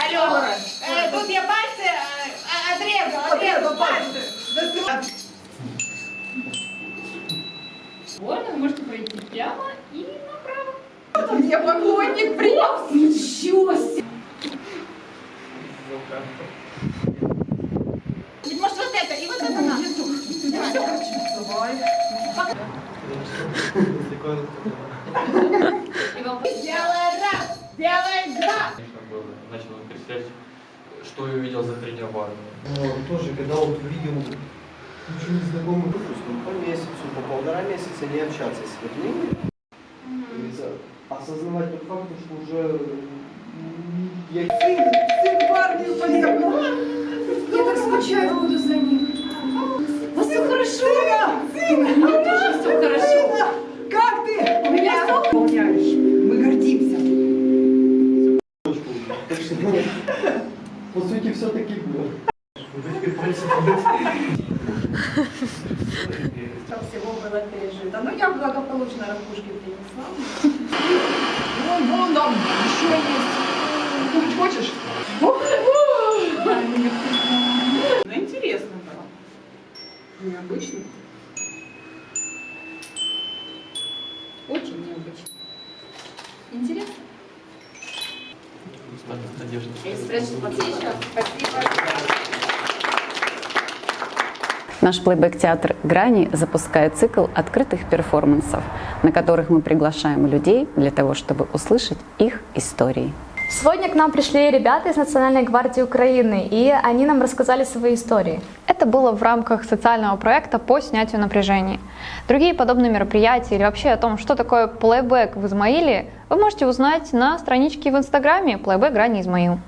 Алло, э, тут я пальцы э, отрезал, отрезал пальцы. Вот, вы можете пройти прямо и направо. Я поклонник принес. Ничего себе. Может вот это и вот это надо. И вам Делай раз, делай два. Начал перечислять, что я увидел за тренирование. Ну, тоже, когда вот увидел ничего не знакомый допустим, по месяцу, по полтора месяца не общаться с вернее, и за- осознавать тот факт, что уже я Сын, сын парня поехал. Я так скучаю буду за ним. У вас все хорошо? Сына, по сути, все-таки было. Там всего было пережито. Ну, я благополучно ракушки принесла. Вон, вон там еще есть. Купить хочешь? Ну, интересно было. Необычно. очень необычно. Интересно. Надежда. Наш плейбэк-театр «Грани» запускает цикл открытых перформансов, на которых мы приглашаем людей для того, чтобы услышать их истории. Сегодня к нам пришли ребята из Национальной гвардии Украины, и они нам рассказали свои истории. Это было в рамках социального проекта по снятию напряжений. Другие подобные мероприятия или вообще о том, что такое плейбэк в Измаиле, вы можете узнать на страничке в Инстаграме «Плейбэк Грани Измаил».